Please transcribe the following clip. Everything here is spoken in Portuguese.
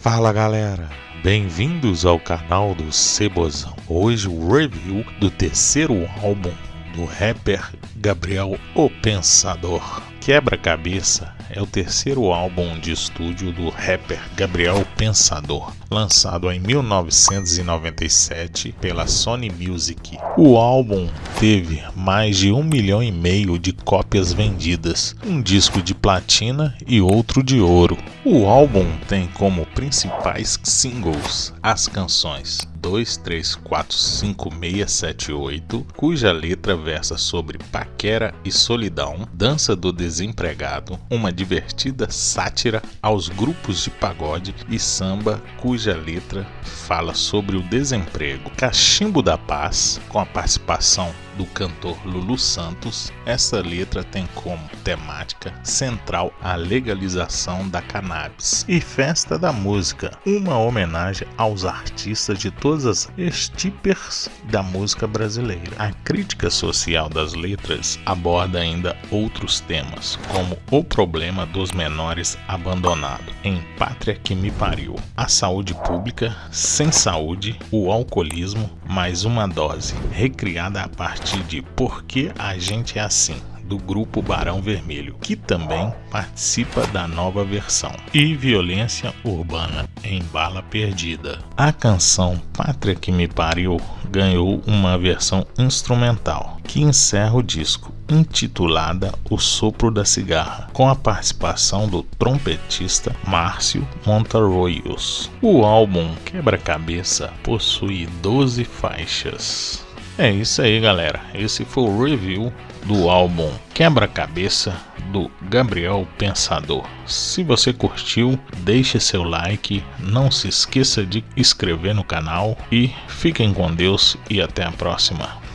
Fala galera, bem-vindos ao canal do Cebozão. Hoje o review do terceiro álbum do rapper Gabriel O Pensador. Quebra-cabeça é o terceiro álbum de estúdio do rapper Gabriel Pensador, lançado em 1997 pela Sony Music. O álbum teve mais de um milhão e meio de cópias vendidas, um disco de platina e outro de ouro. O álbum tem como principais singles as canções 2345678, cuja letra versa sobre paquera e solidão, dança do desempregado, uma divertida sátira aos grupos de pagode e samba, cuja letra fala sobre o desemprego. Cachimbo da Paz, com a participação do cantor Lulu Santos, essa letra tem como temática central a legalização da cannabis. E Festa da Música, uma homenagem aos artistas de todas as estípers da música brasileira. A crítica social das letras aborda ainda outros temas, como o problema dos menores abandonados, em Pátria que me pariu, a saúde pública, sem saúde, o alcoolismo, mais uma dose, recriada a partir de Por que a gente é assim, do grupo Barão Vermelho, que também participa da nova versão, e Violência Urbana em Bala Perdida. A canção Pátria que me pariu ganhou uma versão instrumental que encerra o disco, intitulada O Sopro da Cigarra, com a participação do trompetista Márcio Montarroios. O álbum Quebra-Cabeça possui 12 faixas. É isso aí, galera. Esse foi o review do álbum Quebra-Cabeça do Gabriel Pensador. Se você curtiu, deixe seu like, não se esqueça de inscrever no canal e fiquem com Deus e até a próxima.